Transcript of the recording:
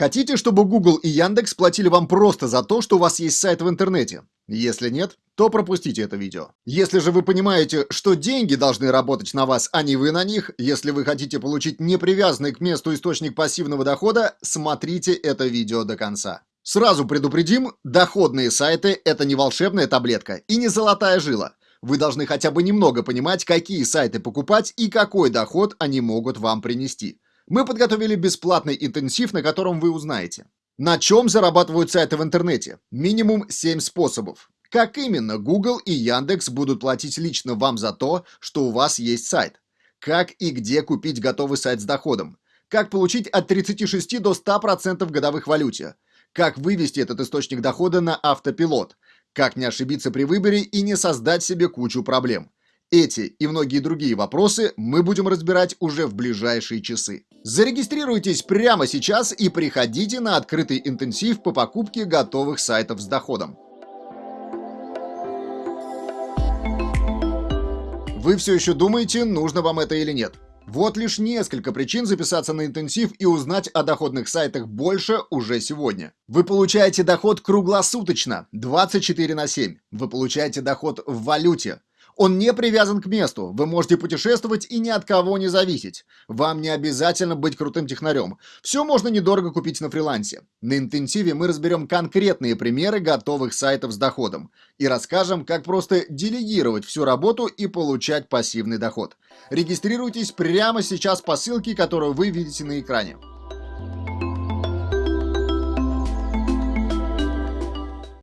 Хотите, чтобы Google и Яндекс платили вам просто за то, что у вас есть сайт в интернете? Если нет, то пропустите это видео. Если же вы понимаете, что деньги должны работать на вас, а не вы на них, если вы хотите получить непривязанный к месту источник пассивного дохода, смотрите это видео до конца. Сразу предупредим, доходные сайты – это не волшебная таблетка и не золотая жила. Вы должны хотя бы немного понимать, какие сайты покупать и какой доход они могут вам принести. Мы подготовили бесплатный интенсив, на котором вы узнаете. На чем зарабатывают сайты в интернете? Минимум 7 способов. Как именно Google и Яндекс будут платить лично вам за то, что у вас есть сайт? Как и где купить готовый сайт с доходом? Как получить от 36 до 100% годовых валюте? Как вывести этот источник дохода на автопилот? Как не ошибиться при выборе и не создать себе кучу проблем? Эти и многие другие вопросы мы будем разбирать уже в ближайшие часы. Зарегистрируйтесь прямо сейчас и приходите на открытый интенсив по покупке готовых сайтов с доходом. Вы все еще думаете, нужно вам это или нет? Вот лишь несколько причин записаться на интенсив и узнать о доходных сайтах больше уже сегодня. Вы получаете доход круглосуточно, 24 на 7. Вы получаете доход в валюте. Он не привязан к месту, вы можете путешествовать и ни от кого не зависеть. Вам не обязательно быть крутым технарем. Все можно недорого купить на фрилансе. На интенсиве мы разберем конкретные примеры готовых сайтов с доходом и расскажем, как просто делегировать всю работу и получать пассивный доход. Регистрируйтесь прямо сейчас по ссылке, которую вы видите на экране.